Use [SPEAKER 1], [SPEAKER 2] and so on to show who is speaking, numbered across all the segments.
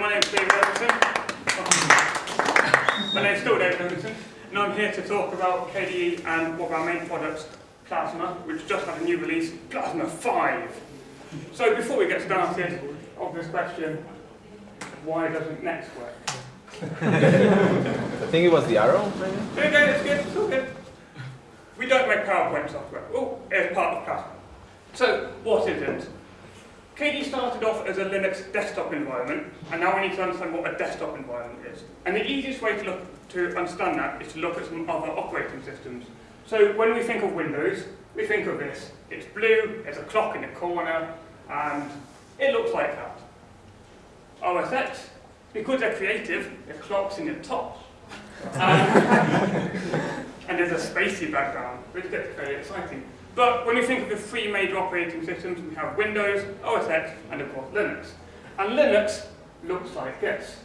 [SPEAKER 1] my name's David Edmundson. My name's still David Edmundson, and I'm here to talk about KDE and one of our main products, Plasma, which just had a new release, Plasma 5. So before we get started, obvious question, why doesn't Next work?
[SPEAKER 2] I think it was the arrow, maybe?
[SPEAKER 1] Okay, it's good, it's all good. We don't make PowerPoint software. Oh, it's part of Plasma. So, what is it? KDE started off as a Linux desktop environment, and now we need to understand what a desktop environment is. And the easiest way to look to understand that is to look at some other operating systems. So when we think of Windows, we think of this. It's blue, there's a clock in the corner, and it looks like that. OS X, because they're creative, the clock's in the top. and, and there's a spacey background, which gets very exciting. But when we think of the three major operating systems, we have Windows, OS X, and of course Linux. And Linux looks like this,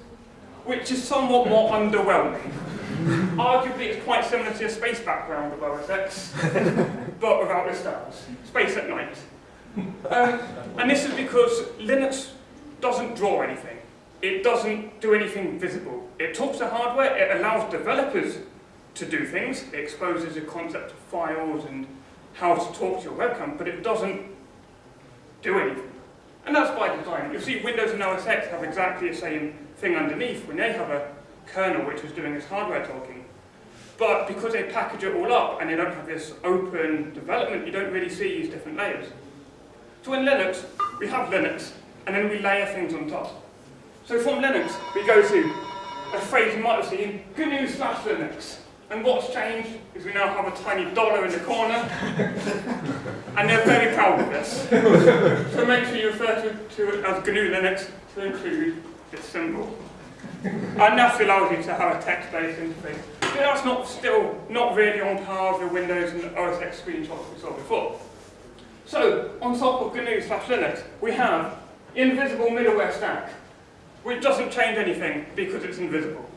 [SPEAKER 1] which is somewhat more underwhelming. Arguably, it's quite similar to the space background of OS X, but without the stars. Space at night. Um, and this is because Linux doesn't draw anything. It doesn't do anything visible. It talks to hardware, it allows developers to do things, it exposes the concept of files and how to talk to your webcam, but it doesn't do anything. And that's by design. You'll see Windows and OS X have exactly the same thing underneath when they have a kernel which is doing this hardware talking. But because they package it all up and they don't have this open development, you don't really see these different layers. So in Linux, we have Linux, and then we layer things on top. So from Linux, we go to a phrase you might have seen, GNU slash Linux. And what's changed is we now have a tiny dollar in the corner, and they're very proud of this. so make sure you refer to, to it as GNU Linux to include this symbol. And that allows you to have a text-based interface. But that's not still not really on par with the Windows and OS X screenshots we saw before. So, on top of GNU slash Linux, we have invisible middleware stack, which doesn't change anything because it's invisible.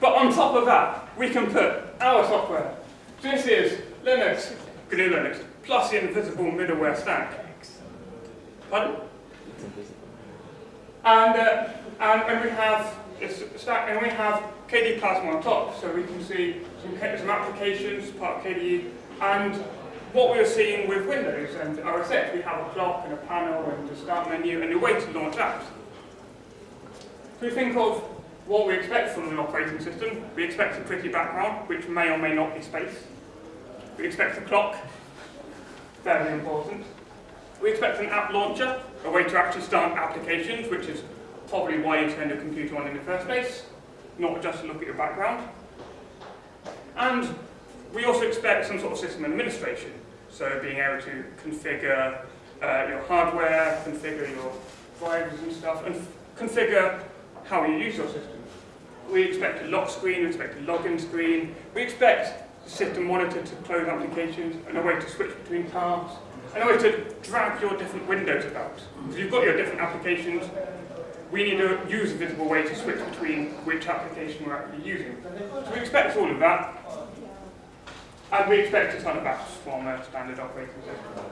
[SPEAKER 1] But on top of that, we can put our software. This is Linux, GNU Linux, plus the invisible middleware stack. Pardon? And, uh, and, and we have this stack, and we have KDE Plasma on top, so we can see some, some applications, part of KDE, and what we are seeing with Windows and OS X, we have a clock and a panel and a start menu and a way to launch apps. So we think of what we expect from an operating system. We expect a pretty background, which may or may not be space. We expect a clock, very important. We expect an app launcher, a way to actually start applications, which is probably why you turned your computer on in the first place, not just to look at your background. And we also expect some sort of system administration, so being able to configure uh, your hardware, configure your drivers and stuff, and configure how you use your system. We expect a lock screen, we expect a login screen, we expect the system monitor to close applications, and a way to switch between tasks, and a way to drag your different windows about. So you've got your different applications, we need to use a visible way to switch between which application we're actually using. So we expect all of that, and we expect a ton of apps from a standard operating system.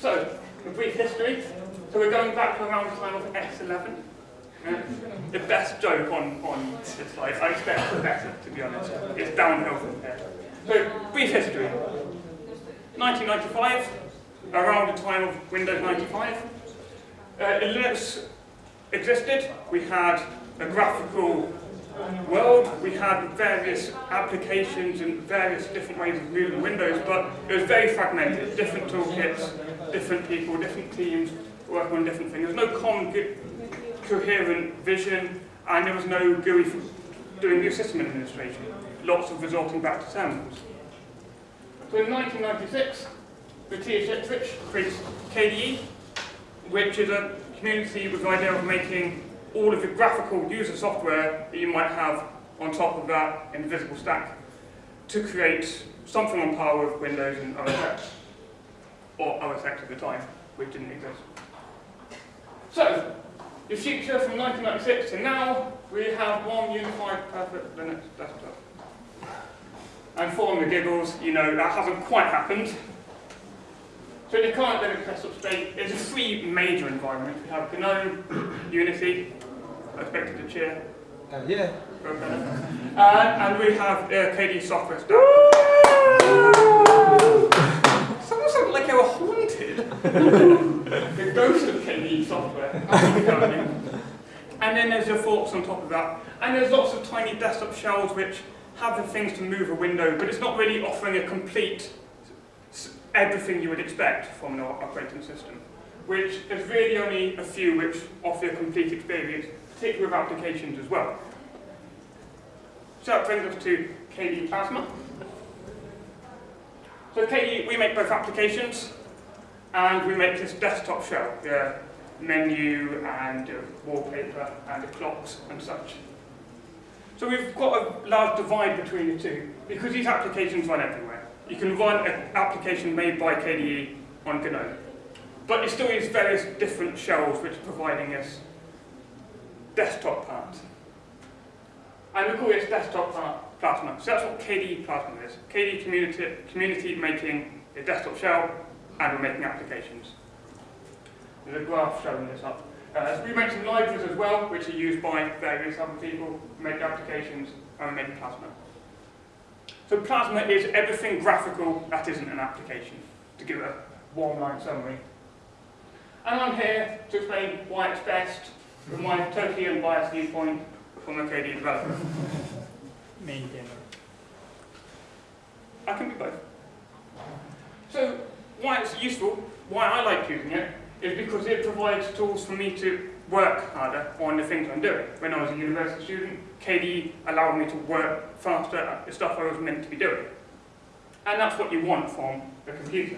[SPEAKER 1] So, a brief history. So we're going back to around the time of X11. The best joke on, on this slide, I expect the better, to be honest. It's downhill from there. So, brief history. 1995, around the time of Windows 95. Uh, Linux existed. We had a graphical world. We had various applications and various different ways of moving Windows, but it was very fragmented. Different toolkits, different people, different teams working on different things. There was no common coherent vision, and there was no GUI for doing new system administration. Lots of resorting back to terminals. So in 1996, Matthias Ettrich creates KDE, which is a community with the idea of making all of the graphical user software that you might have on top of that invisible stack to create something on par with Windows and OS X, or OS X at the time, which didn't exist. So, the future from 1996 to now, we have one unified perfect Linux desktop. And for the giggles, you know, that hasn't quite happened. So the current Linux desktop state is a three major environments. We have GNOME, Unity, I expected to cheer.
[SPEAKER 2] Uh, yeah.
[SPEAKER 1] Uh, and we have uh, KDE software. Someone sounded like they were haunted. the ghost KDE software. Oh, and then there's your forks on top of that. And there's lots of tiny desktop shells which have the things to move a window, but it's not really offering a complete everything you would expect from an operating system, which there's really only a few which offer a complete experience, particularly with applications as well. So that brings us to KDE Plasma. So KDE, we make both applications, and we make this desktop shell, the menu and wallpaper and the clocks and such. So we've got a large divide between the two, because these applications run everywhere. You can run an application made by KDE on GNOME. But it still is various different shells which are providing us desktop part. And we call this desktop part Plasma. So that's what KDE Plasma is. KDE community, community making a desktop shell, and we're making applications. There's a graph showing this up. Uh, we some libraries as well, which are used by various other people to make applications, and we make Plasma. So Plasma is everything graphical that isn't an application, to give a one-line summary. And I'm here to explain why it's best from my totally unbiased viewpoint from a KDE developer.
[SPEAKER 3] Maintainer.
[SPEAKER 1] I can be both. So useful, why I like using it, is because it provides tools for me to work harder on the things I'm doing. When I was a university student, KDE allowed me to work faster at the stuff I was meant to be doing. And that's what you want from a computer.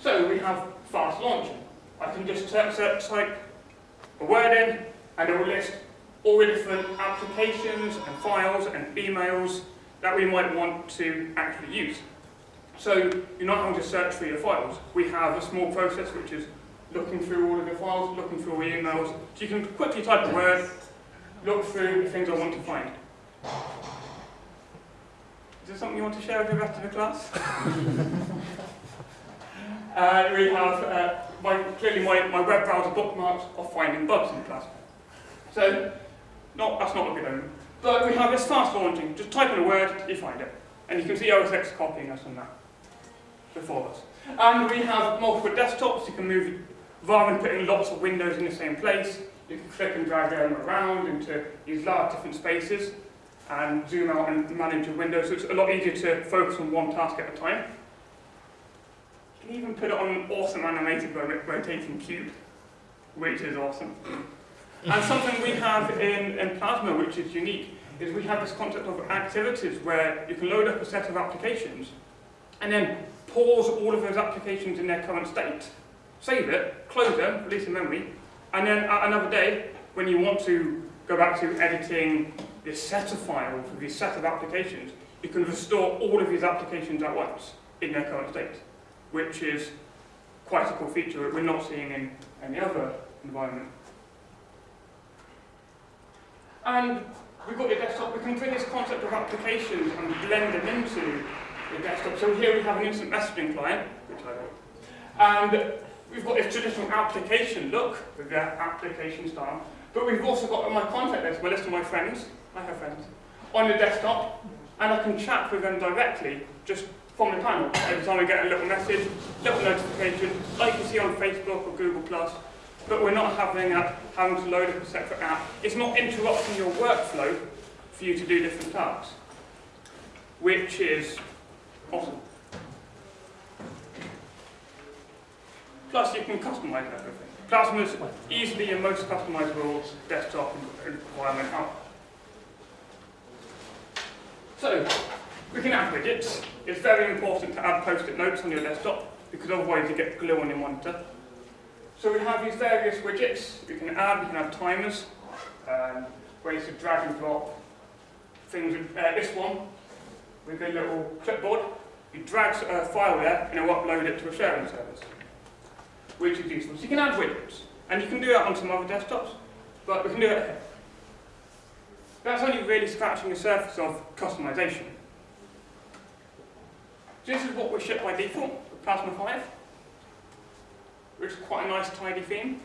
[SPEAKER 1] So we have fast launching. I can just type a word in, and it will list all the different applications and files and emails that we might want to actually use. So you're not having to search for your files. We have a small process which is looking through all of your files, looking through all the emails. So you can quickly type a word, look through the things I want to find. Is there something you want to share with the rest of the class? uh, we have, uh, my, clearly my, my web browser bookmarks are finding bugs in class. So, not, that's not a good omen. But we have this fast launching. Just type in a word, you find it. And you can see OS X copying us on that before us. And we have multiple desktops. You can move rather than putting lots of windows in the same place, you can click and drag them around into these large different spaces and zoom out and manage your windows, so it's a lot easier to focus on one task at a time. You can even put it on an awesome animated rotating cube, which is awesome. and something we have in, in Plasma, which is unique, is we have this concept of activities where you can load up a set of applications and then pause all of those applications in their current state save it, close them, release the memory, and then at another day, when you want to go back to editing this set of files this set of applications, you can restore all of these applications at once in their current state, which is quite a cool feature that we're not seeing in any other environment. And we've got the desktop, we can bring this concept of applications and blend them into desktop. So here we have an instant messaging client, which I and we've got this traditional application look with the application style, but we've also got my contact list my list of my friends, I have friends, on the desktop, and I can chat with them directly just from the panel. Every time I get a little message, little notification, like you see on Facebook or Google+, but we're not having, a, having to load up a separate app. It's not interrupting your workflow for you to do different tasks, which is awesome. Plus you can customize everything. Plasma is easily your most customizable desktop environment out. So, we can add widgets. It's very important to add post-it notes on your desktop because otherwise you get glue on your monitor. So we have these various widgets we can add. We can add timers, um, ways to drag and drop things. Uh, this one with a little clipboard. You drag a file there and it'll upload it to a sharing service which is useful. So you can add widgets, and you can do that on some other desktops, but we can do it here. That's only really scratching the surface of customization. This is what we ship by default with Plasma 5. which is quite a nice tidy theme.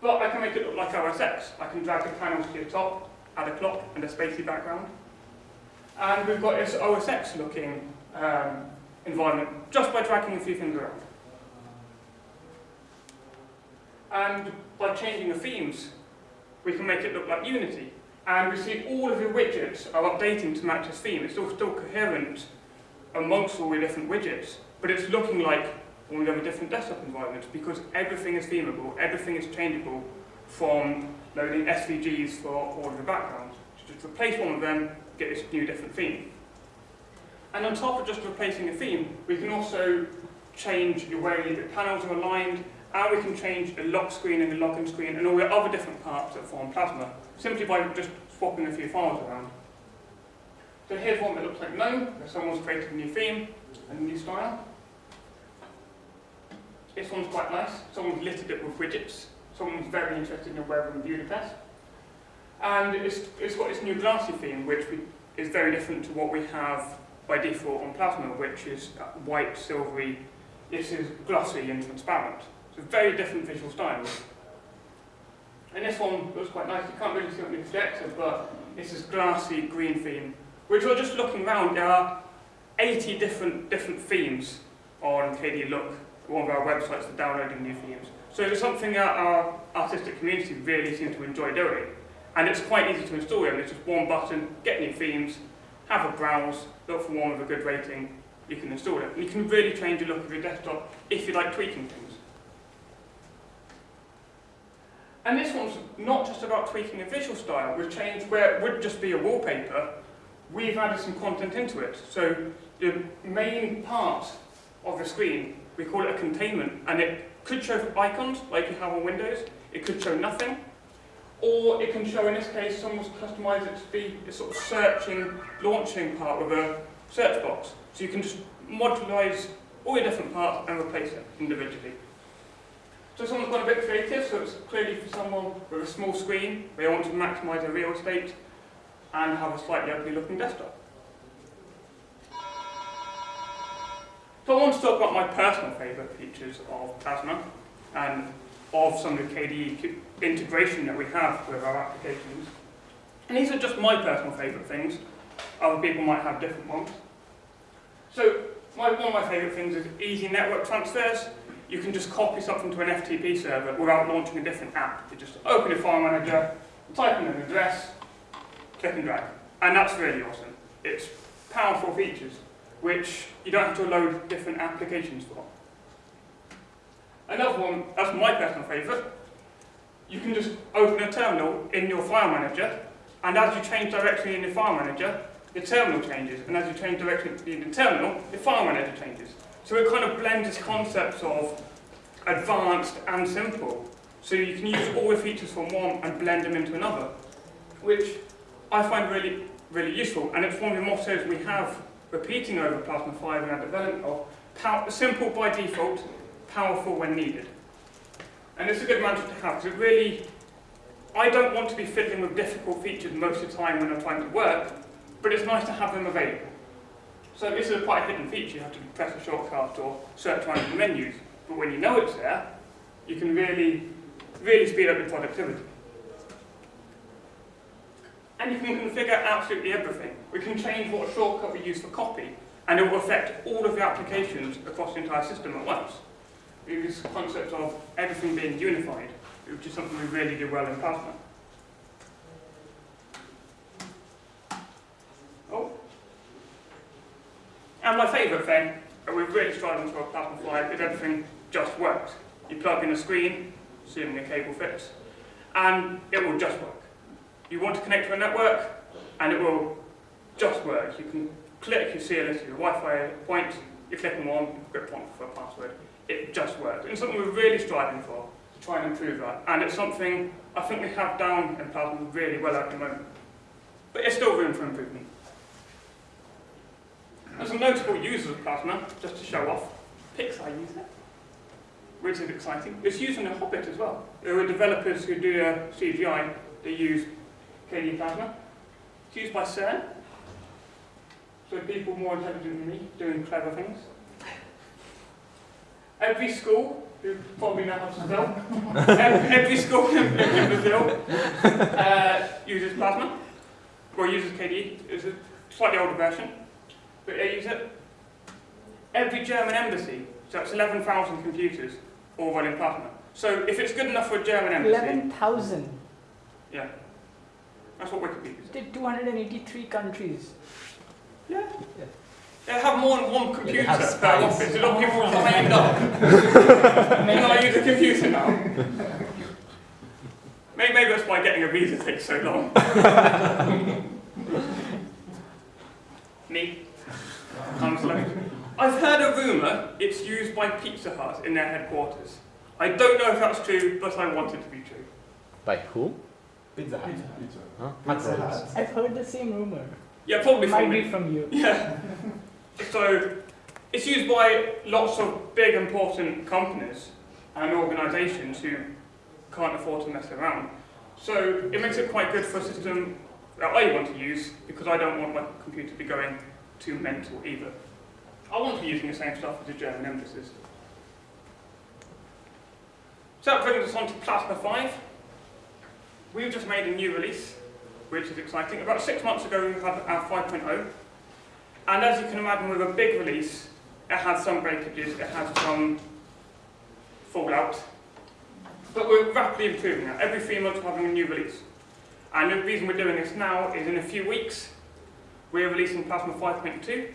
[SPEAKER 1] But I can make it look like OS X. I can drag the panels to the top, add a clock and a spacey background. And we've got this OS X looking um, environment just by dragging a few things around. And by changing the themes, we can make it look like Unity. And we see all of the widgets are updating to match this theme. It's all still coherent amongst all the different widgets, but it's looking like all the a different desktop environment because everything is themable, everything is changeable from loading SVGs for all of the backgrounds. So just replace one of them, get this new different theme. And on top of just replacing a theme, we can also change the way the panels are aligned, and we can change the lock screen and the login screen and all the other different parts that form Plasma, simply by just swapping a few files around. So here's one that looks like GNOME, where someone's created a new theme and a new style. This one's quite nice. Someone's littered it with widgets. Someone's very interested in web and Budapest. And it's, it's got this new glassy theme, which we, is very different to what we have by default on Plasma, which is white, silvery. This is glossy and transparent. So very different visual styles. And this one looks quite nice. You can't really see on the projector, but this is glassy green theme, which we're just looking around. There are 80 different different themes on KDE Look, one of our websites for downloading new themes. So it's something that our artistic community really seems to enjoy doing. And it's quite easy to install them. It's just one button, get new themes, have a browse, look for one with a good rating, you can install it. And you can really change the look of your desktop if you like tweaking things. And this one's not just about tweaking a visual style. We've changed where it would just be a wallpaper, we've added some content into it. So the main part of the screen, we call it a containment, and it could show icons like you have on Windows, it could show nothing, or it can show, in this case, someone's customized it to be a sort of searching, launching part with a search box. So you can just modularize all your different parts and replace it individually. So someone's got a bit creative, so it's clearly for someone with a small screen, they want to maximize their real estate and have a slightly ugly looking desktop. So I want to talk about my personal favourite features of Plasma and of some of the KDE integration that we have with our applications. And these are just my personal favourite things. Other people might have different ones. So my, one of my favourite things is easy network transfers you can just copy something to an FTP server without launching a different app. You just open your file manager, type in an address, click and drag. And that's really awesome. It's powerful features, which you don't have to load different applications for. Another one, that's my personal favourite, you can just open a terminal in your file manager, and as you change directory in your file manager, the terminal changes, and as you change directory in the terminal, the file manager changes. So it kind of blends concepts of advanced and simple. So you can use all the features from one and blend them into another, which I find really, really useful. And it's one of the mottos we have repeating over Plasma 5 in our development of simple by default, powerful when needed. And it's a good mantra to have, because it really, I don't want to be fiddling with difficult features most of the time when I'm trying to work, but it's nice to have them available. So this is quite a hidden feature. You have to press a shortcut or search around the menus. But when you know it's there, you can really, really speed up your productivity. And you can configure absolutely everything. We can change what shortcut we use for copy, and it will affect all of the applications across the entire system at once. This concept of everything being unified, which is something we really do well in Plasma. Oh. And my favourite thing, and we're really striving for a Plasma 5, is everything just works. You plug in a screen, assuming the cable fits, and it will just work. You want to connect to a network, and it will just work. You can click, you see a list of your Wi-Fi points, you click on one, put one for a password. It just works. And it's something we're really striving for, to try and improve that. And it's something I think we have down in Plasma really well at the moment. But there's still room for improvement. There's some notable users of Plasma, just to show off. Pixar use it, which is exciting. It's used in The Hobbit as well. There are developers who do a CGI that use KDE Plasma. It's used by CERN, so people more intelligent than me doing clever things. Every school who probably know how to spell. every, every school in, in Brazil uh, uses Plasma, or uses KDE. It's a slightly older version, but they use it. Every German embassy, so it's 11,000 computers, all running Plasma. So if it's good enough for a German embassy,
[SPEAKER 3] Eleven thousand.
[SPEAKER 1] yeah, that's what Wikipedia says.
[SPEAKER 3] Did two hundred and eighty-three countries.
[SPEAKER 1] Yeah. They have more than one computer
[SPEAKER 2] have
[SPEAKER 1] per
[SPEAKER 2] spies.
[SPEAKER 1] office. A lot of people signed up. Can I use a computer now? Maybe, maybe that's why getting a visa takes so long. Me. I'm slow. I've heard a rumour it's used by Pizza Hut in their headquarters. I don't know if that's true, but I want it to be true.
[SPEAKER 2] By who? Pizza Hut.
[SPEAKER 4] Pizza, Hut.
[SPEAKER 2] Huh?
[SPEAKER 4] Pizza Hut.
[SPEAKER 3] I've heard the same rumor.
[SPEAKER 1] Yeah, probably
[SPEAKER 3] Might
[SPEAKER 1] from
[SPEAKER 3] be
[SPEAKER 1] me.
[SPEAKER 3] from you.
[SPEAKER 1] Yeah. So it's used by lots of big important companies and organisations who can't afford to mess around. So it makes it quite good for a system that I want to use because I don't want my computer to be going too mental either. I want to be using the same stuff as the German embassies. So that brings us on to Plasma 5. We've just made a new release, which is exciting. About six months ago we had our 5.0. And as you can imagine with a big release, it has some breakages, it has some fallout. But we're rapidly improving that. Every three months we're having a new release. And the reason we're doing this now is in a few weeks, we're releasing Plasma 5.2.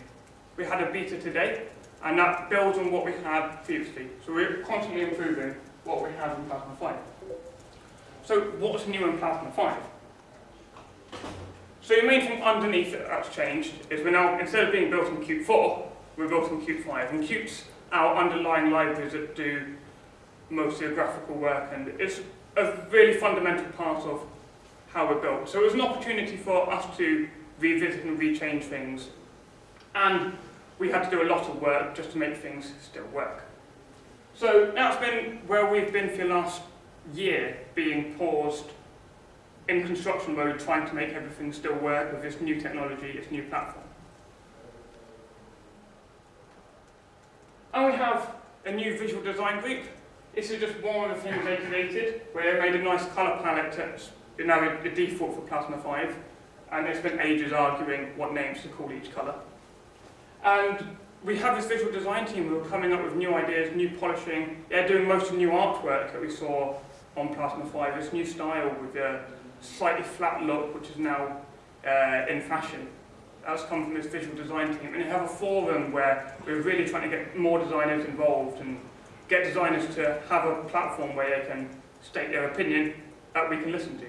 [SPEAKER 1] We had a beta today, and that builds on what we had previously. So we're constantly improving what we have in Plasma 5. So what's new in Plasma 5? So the main thing underneath that that's changed is we're now, instead of being built in Qt 4, we're built in Qt 5. And Qt's our underlying libraries that do most of the graphical work, and it's a really fundamental part of how we're built. So it was an opportunity for us to revisit and rechange things, and we had to do a lot of work just to make things still work. So that's been where we've been for the last year, being paused in construction mode, trying to make everything still work with this new technology, this new platform. And we have a new visual design group. This is just one of the things they created, where they made a nice colour palette that's now the default for Plasma 5, and they spent ages arguing what names to call each colour. And we have this visual design team who are coming up with new ideas, new polishing. They're doing most of the new artwork that we saw on Plasma 5, this new style with a slightly flat look, which is now uh, in fashion. That's come from this visual design team. And you have a forum where we're really trying to get more designers involved and get designers to have a platform where they can state their opinion that we can listen to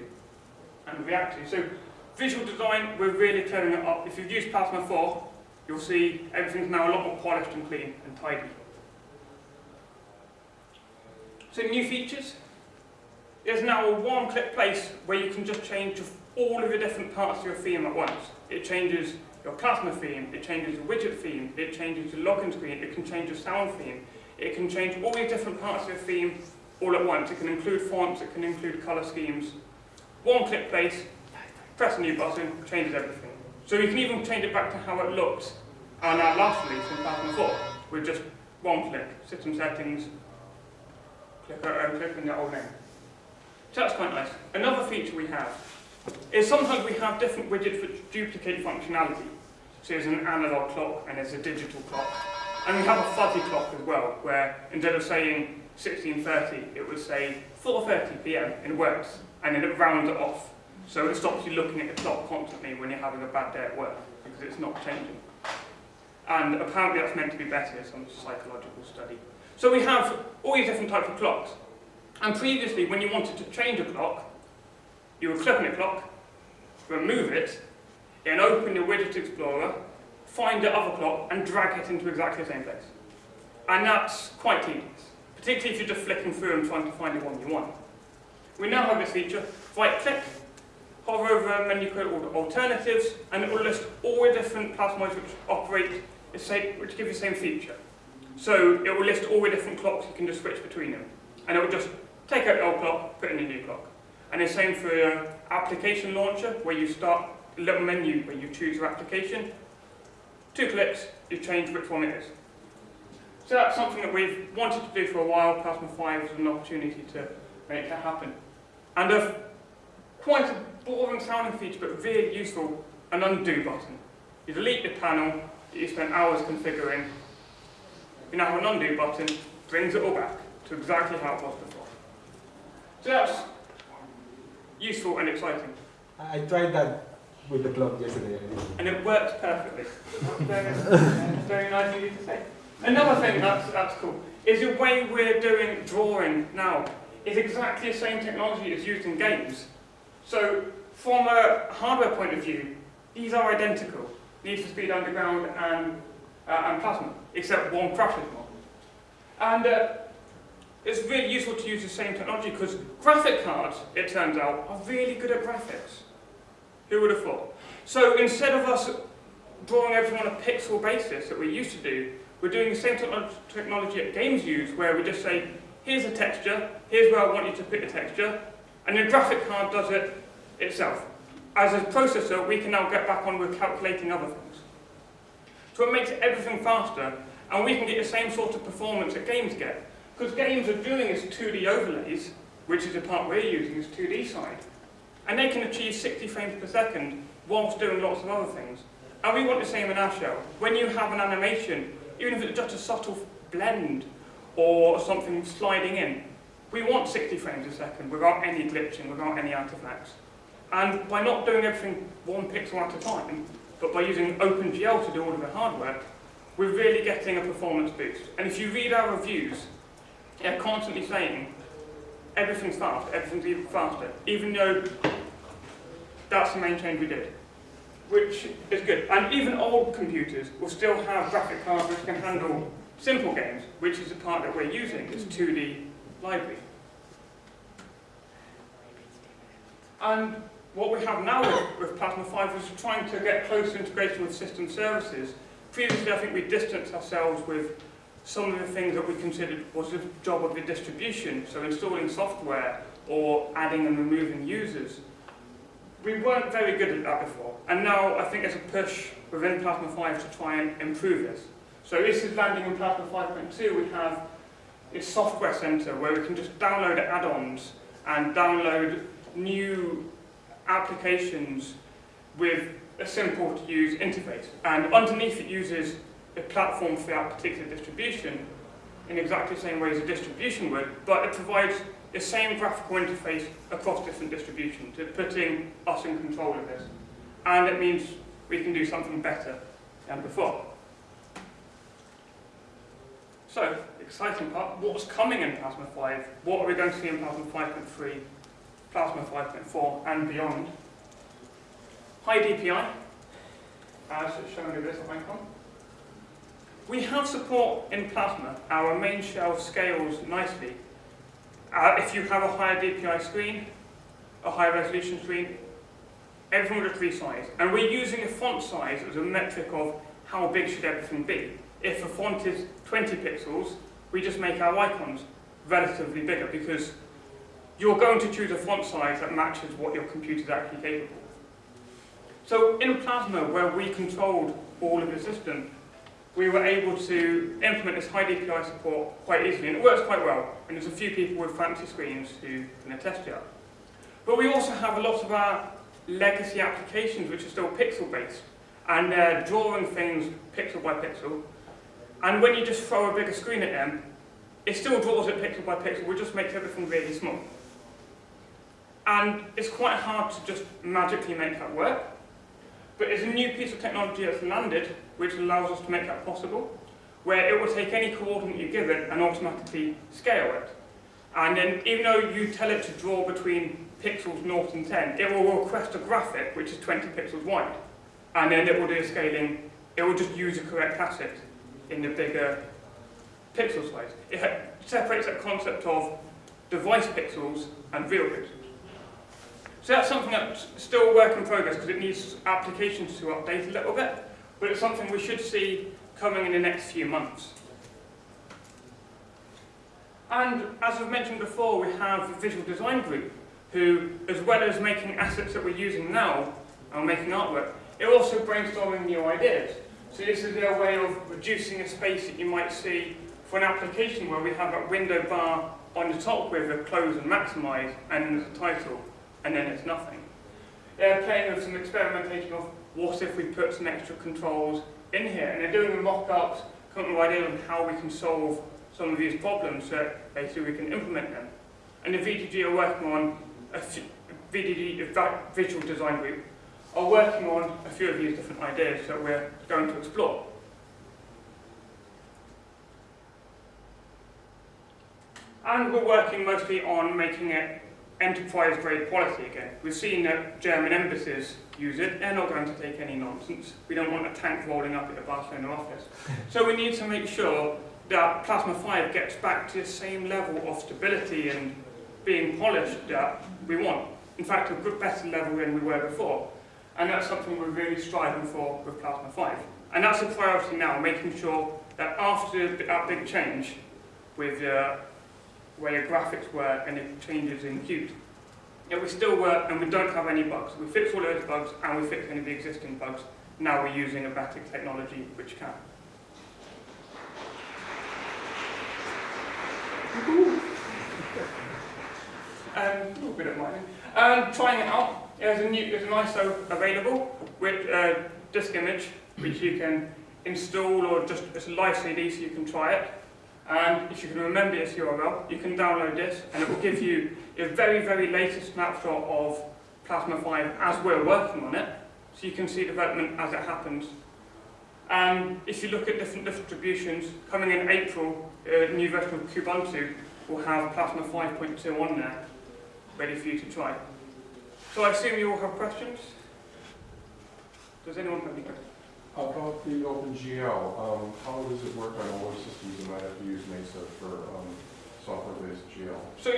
[SPEAKER 1] and react to. So visual design, we're really clearing it up. If you've used Plasma 4, you'll see everything's now a lot more polished and clean and tidy. So new features. There's now a one-click place where you can just change all of the different parts of your theme at once. It changes your Plasma theme, it changes your widget theme, it changes your login screen, it can change your sound theme, it can change all these different parts of your theme all at once. It can include fonts, it can include colour schemes. One-click place, press a new button, changes everything. So you can even change it back to how it looked on our last release in Plasma 4 with just one click, system settings, click uh, and click in the old name. So that's quite nice. Another feature we have is sometimes we have different widgets which duplicate functionality. So there's an analog clock and there's a digital clock. And we have a fuzzy clock as well, where instead of saying 16.30, it would say 4.30 p.m. in words, and then it rounds it off. So it stops you looking at the clock constantly when you're having a bad day at work, because it's not changing. And apparently that's meant to be better, some psychological study. So we have all these different types of clocks. And previously, when you wanted to change a clock, you would click on the clock, remove it, then open your Widget Explorer, find the other clock, and drag it into exactly the same place. And that's quite tedious, particularly if you're just flicking through and trying to find the one you want. We now have this feature, right-click, hover over a menu called Alternatives, and it will list all the different plasmoids which operate, the same, which give you the same feature. So it will list all the different clocks, you can just switch between them. And it will just take out the old clock, put in a new clock. And the same for your application launcher, where you start a little menu where you choose your application. Two clicks, you change which one it is. So that's something that we've wanted to do for a while. Plasma 5 was an opportunity to make that happen. And a quite a boring sounding feature, but really useful, an undo button. You delete the panel that you spent hours configuring. You now have an undo button, brings it all back to exactly how it was before. So that's useful and exciting.
[SPEAKER 2] I tried that with the club yesterday.
[SPEAKER 1] And it works perfectly. very, very nice of you to say. Another thing that's, that's cool is the way we're doing drawing now is exactly the same technology as used in games. So from a hardware point of view, these are identical. Need for Speed Underground and, uh, and Plasma, except one crushes more. And uh, it's really useful to use the same technology because graphic cards, it turns out, are really good at graphics. Who would have thought? So instead of us drawing everything on a pixel basis that we used to do, we're doing the same techno technology that games use, where we just say, here's a texture, here's where I want you to put the texture, and the graphic card does it itself. As a processor, we can now get back on with calculating other things. So it makes everything faster, and we can get the same sort of performance that games get. Because games are doing is 2D overlays, which is the part we're using, is 2D side. And they can achieve 60 frames per second whilst doing lots of other things. And we want the same in our show. When you have an animation, even if it's just a subtle blend or something sliding in, we want 60 frames a second without any glitching, without any artifacts. And by not doing everything one pixel at a time, but by using OpenGL to do all of the hard work, we're really getting a performance boost. And if you read our reviews, they're constantly saying, everything's fast, everything's even faster, even though that's the main change we did, which is good. And even old computers will still have graphic cards which can handle simple games, which is the part that we're using, this 2D library. And what we have now with, with Plasma 5 is trying to get closer integration with system services. Previously, I think we distanced ourselves with some of the things that we considered was the job of the distribution, so installing software or adding and removing users. We weren't very good at that before, and now I think there's a push within Plasma 5 to try and improve this. So this is landing in Plasma 5.2, we have a software center where we can just download add-ons and download new applications with a simple to use interface. And underneath it uses a platform for that particular distribution in exactly the same way as a distribution would, but it provides the same graphical interface across different distributions. It's putting us in control of this. And it means we can do something better than before. So, exciting part, what's coming in Plasma 5? What are we going to see in Plasma 5.3, Plasma 5.4 and beyond? High DPI, as shown in this icon. We have support in Plasma. Our main shell scales nicely. Uh, if you have a higher DPI screen, a higher resolution screen, everything will just resize. And we're using a font size as a metric of how big should everything be. If a font is 20 pixels, we just make our icons relatively bigger because you're going to choose a font size that matches what your computer is actually capable of. So in Plasma, where we controlled all of the system, we were able to implement this high DPI support quite easily, and it works quite well. And there's a few people with fancy screens who can attest to that. But we also have a lot of our legacy applications which are still pixel-based, and they're drawing things pixel by pixel. And when you just throw a bigger screen at them, it still draws it pixel by pixel, it just makes everything really small. And it's quite hard to just magically make that work. But there's a new piece of technology that's landed which allows us to make that possible, where it will take any coordinate you give it and automatically scale it. And then even though you tell it to draw between pixels 0 and 10, it will request a graphic which is 20 pixels wide. And then it will do scaling, it will just use the correct asset in the bigger pixel size. It separates that concept of device pixels and real pixels. So that's something that's still work in progress because it needs applications to update a little bit but it's something we should see coming in the next few months. And as I've mentioned before, we have a visual design group who, as well as making assets that we're using now and making artwork, they're also brainstorming new ideas. So this is their way of reducing a space that you might see for an application where we have a window bar on the top with a close and maximize and a title and then it's nothing. They're playing with some experimentation of what if we put some extra controls in here and they're doing the mock-ups, coming up with ideas on how we can solve some of these problems so basically we can implement them. And the VDG are working on a VDG, Visual Design Group, are working on a few of these different ideas that we're going to explore. And we're working mostly on making it enterprise grade quality again. We've seen that German embassies use it. They're not going to take any nonsense. We don't want a tank rolling up at the Barcelona office. So we need to make sure that Plasma 5 gets back to the same level of stability and being polished that we want. In fact, a good better level than we were before. And that's something we're really striving for with Plasma 5. And that's a priority now, making sure that after that big change with uh, where your graphics were and it changes in Qt, yeah, we still work and we don't have any bugs. We fix all those bugs and we fix any of the existing bugs. Now we're using a better technology which can. Um, a bit of mining. Um, trying it out. There's a new, there's an ISO available with uh, disk image, which you can install or just it's a live CD, so you can try it. And if you can remember this URL, you can download this, and it will give you a very, very latest snapshot of Plasma 5 as we're working on it, so you can see development as it happens. And if you look at different distributions, coming in April, a new version of Kubuntu will have Plasma 5.2 on there, ready for you to try. So I assume you all have questions? Does anyone have any questions?
[SPEAKER 4] About the OpenGL, um, how does it work on older systems that might have to use Mesa for, um, software-based GL?
[SPEAKER 1] So,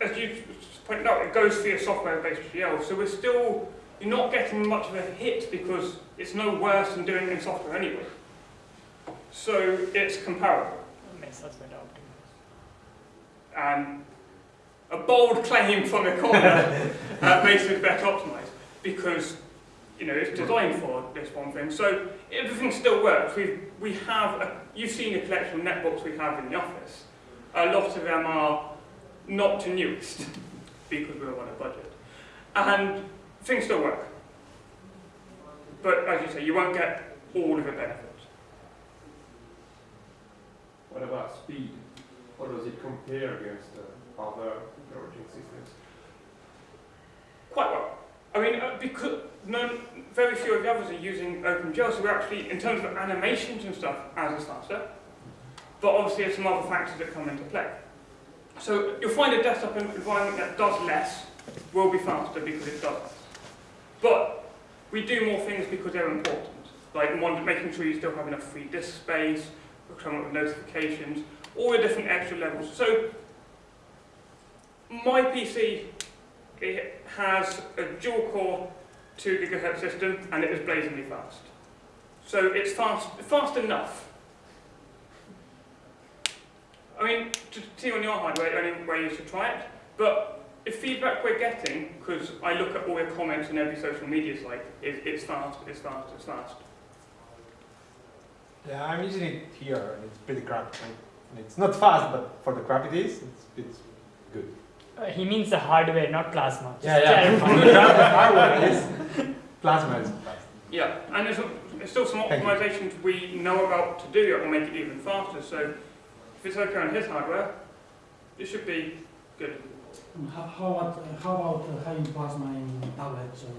[SPEAKER 1] as you pointed out, it goes via software-based GL, so we're still, you're not getting much of a hit because it's no worse than doing it in software anyway. So it's comparable.
[SPEAKER 3] Mesa's better optimized.
[SPEAKER 1] And a bold claim from the corner uh, makes it better optimized because you know it's designed for this one thing. So everything still works. We we have a, you've seen the collection of netbooks we have in the office. A lot of them are not the newest because we're on a budget, and things still work. But as you say, you won't get all of the benefits.
[SPEAKER 4] What about speed? How does it compare against other networking systems?
[SPEAKER 1] Quite well. I mean, uh, because none, very few of the others are using OpenGL, so we're actually, in terms of animations and stuff, as a faster. But obviously there's some other factors that come into play. So you'll find a desktop environment that does less will be faster because it does less. But we do more things because they're important. Like one, making sure you still have enough free disk space, coming up with notifications, all the different extra levels. So my PC it has a dual core 2 gigahertz system and it is blazingly fast. So it's fast, fast enough. I mean, to see on your hardware, only way you should try it, but the feedback we're getting, because I look at all your comments on every social media site, is it's fast, it's fast, it's fast.
[SPEAKER 2] Yeah, I'm using it here, and it's pretty crappy. And it's not fast, but for the crap it is, it's, it's good.
[SPEAKER 3] Uh, he means the hardware, not plasma. Just
[SPEAKER 2] Yeah, yeah.
[SPEAKER 3] clarify.
[SPEAKER 2] the crap, the hardware is plasma is fast.
[SPEAKER 1] Yeah, and there's, a, there's still some
[SPEAKER 2] Thank
[SPEAKER 1] optimizations we know about to do that will make it even faster. So if it's okay on his hardware, it should be good.
[SPEAKER 5] How, how about, how about uh, having plasma in tablets or?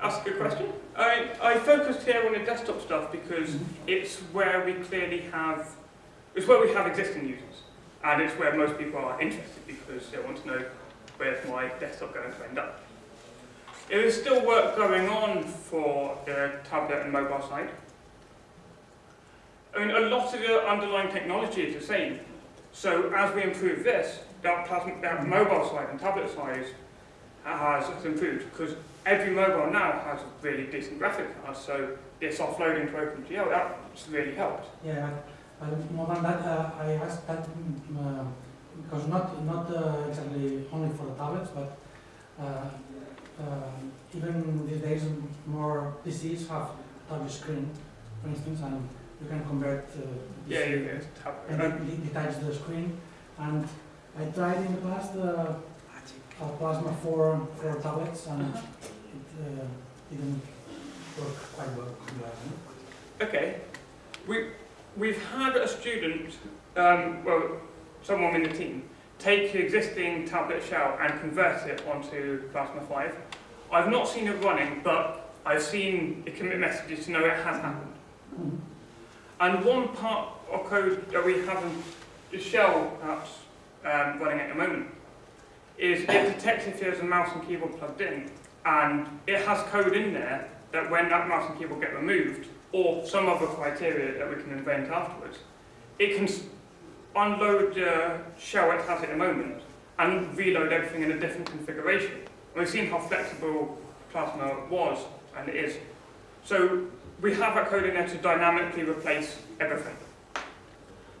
[SPEAKER 1] That's a good question. I, I focused here on the desktop stuff because it's where we clearly have, it's where we have existing users. And it's where most people are interested because they want to know where's my desktop going to end up. There is still work going on for the tablet and mobile side. I mean, a lot of the underlying technology is the same. So as we improve this, that, plasma, that mobile side and tablet size has, has improved because every mobile now has a really decent graphic card, so this offloading to OpenGL, that's really helped.
[SPEAKER 5] Yeah, but more than that, uh, I asked that uh, because not not uh, exactly only for the tablets, but even these days more PCs have touch screen, for instance, and you can convert. Uh,
[SPEAKER 1] Yeah, you can tap
[SPEAKER 5] and
[SPEAKER 1] it.
[SPEAKER 5] de- de- detach the screen. And I tried in the past uh, uh, Plasma for for tablets, and it uh, didn't work quite well. well.
[SPEAKER 1] Okay. We, we've had a student, um, well, someone in the team, take the existing tablet shell and convert it onto Plasma 5. I've not seen it running, but I've seen the commit messages to know it has happened. And one part of code that we have in the shell perhaps um, running at the moment is it detects if there's a mouse and keyboard plugged in, and it has code in there that when that mouse and keyboard get removed, or some other criteria that we can invent afterwards, it can unload the shell it has at the moment and reload everything in a different configuration. And we've seen how flexible Plasma was and it is. So we have a code in there to dynamically replace everything.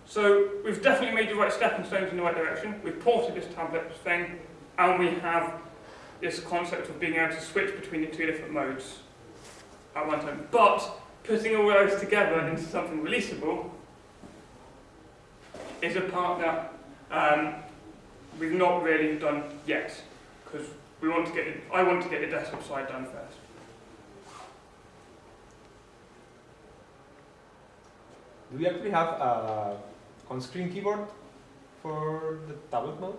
[SPEAKER 1] So we've definitely made the right stepping stones in the right direction. We've ported this tablet thing, and we have this concept of being able to switch between the two different modes at one time. But putting all those together into something releasable is a part that um, we've not really done yet, because we want to get it, I want to get the desktop side done first.
[SPEAKER 2] Do we actually have a on-screen keyboard for the tablet mode?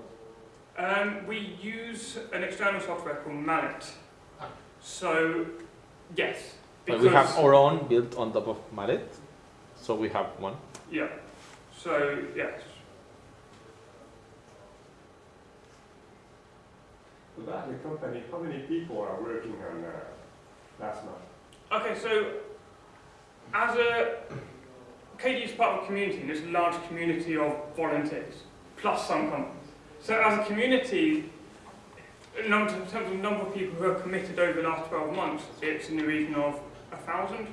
[SPEAKER 1] Um, we use an external software called Maliit.
[SPEAKER 2] Ah.
[SPEAKER 1] So, yes.
[SPEAKER 6] But we have our own built on top of Maliit, so we have one.
[SPEAKER 1] Yeah. So, yes.
[SPEAKER 4] So that the company, how many people are working on uh, Plasma?
[SPEAKER 1] Okay, so as a KDE is part of a community, and it's a large community of volunteers, plus some companies. So as a community, in in terms of number of people who have committed over the last 12 months, it's in the region of a thousand,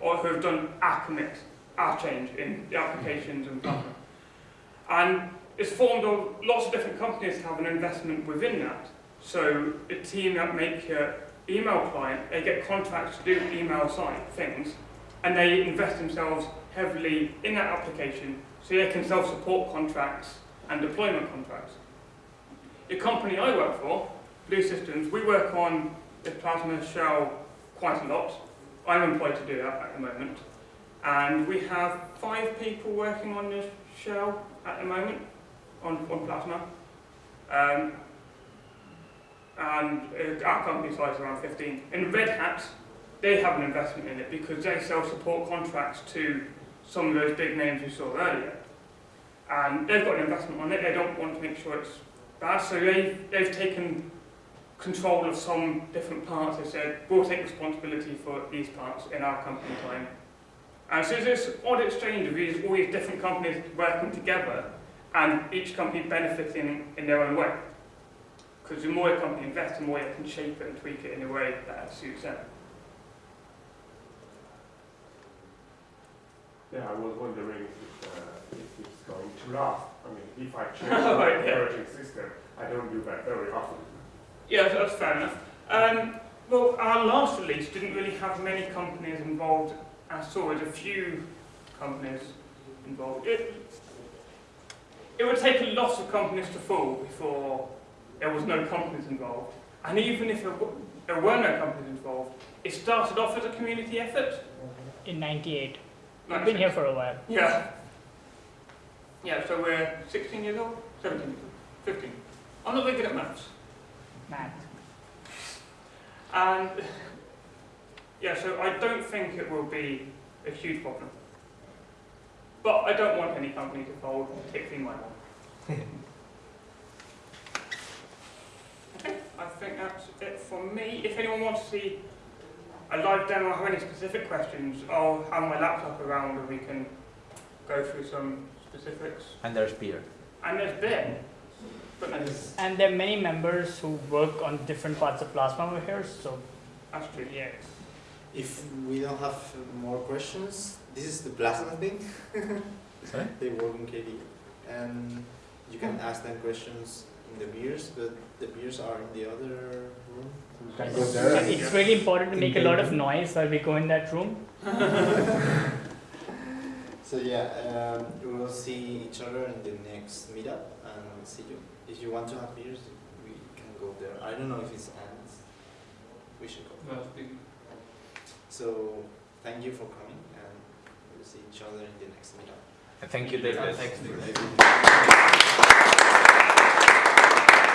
[SPEAKER 1] or who have done our commit, our change in the applications and plasma. And it's formed of lots of different companies have an investment within that. So a team that make uh, email client, they get contracts to do email side things, and they invest themselves heavily in that application so they can self-support contracts and deployment contracts. The company I work for, Blue Systems, we work on the Plasma Shell quite a lot. I'm employed to do that at the moment. And we have five people working on this shell at the moment, on, on Plasma. Um, and uh, our company size is around 15. In Red Hat, they have an investment in it because they sell support contracts to some of those big names you saw earlier. And they've got an investment on it, they don't want to make sure it's bad, so they, they've taken control of some different parts. They said, we'll take responsibility for these parts in our company time. And so there's this odd exchange of these, all these different companies working together and each company benefiting in their own way. Because the more a company invests, the more it can shape it and tweak it in a way that suits them.
[SPEAKER 4] Yeah, I was wondering if, uh, if it's going to last. I mean, if I change
[SPEAKER 1] Right,
[SPEAKER 4] my
[SPEAKER 1] yeah.
[SPEAKER 4] operating system, I don't do that very often.
[SPEAKER 1] Yeah, that's- fair enough. Um, well, our last release didn't really have many companies involved at all. There's a few companies involved. It, it would take a lot of companies to fall before there was no companies involved. And even if there, there were no companies involved, it started off as a community effort.
[SPEAKER 3] In 98. I've been here for a while.
[SPEAKER 1] Yeah. Yeah, so we're 16 years old? 17 years old? 15. I'm not very good at maths.
[SPEAKER 3] Math.
[SPEAKER 1] And yeah, so I don't think it will be a huge problem. But I don't want any company to fold, particularly my one. okay, I think that's it for me. If anyone wants to see a live demo or have any specific questions, I'll have my laptop around and we can go through some specifics.
[SPEAKER 6] And there's beer.
[SPEAKER 1] And there's Ben. But
[SPEAKER 3] And there are many members who work on different parts of Plasma over here, so
[SPEAKER 1] that's true.
[SPEAKER 3] yeah.
[SPEAKER 7] If we don't have more questions, this is the plasma thing.
[SPEAKER 6] Sorry?
[SPEAKER 7] they work in KDE. And you can ask them questions in the beers, but the beers are in the other room.
[SPEAKER 2] You can go there. and-
[SPEAKER 3] It's really important to make a lot of noise while we go in that room.
[SPEAKER 7] So yeah, um, we will see each other in the next meetup and see you. If you want to have beers, we can go there. I don't know if it's ends. We should go. So thank you for coming and we'll see each other in the next meetup.
[SPEAKER 6] Thank you, David.
[SPEAKER 7] Thanks.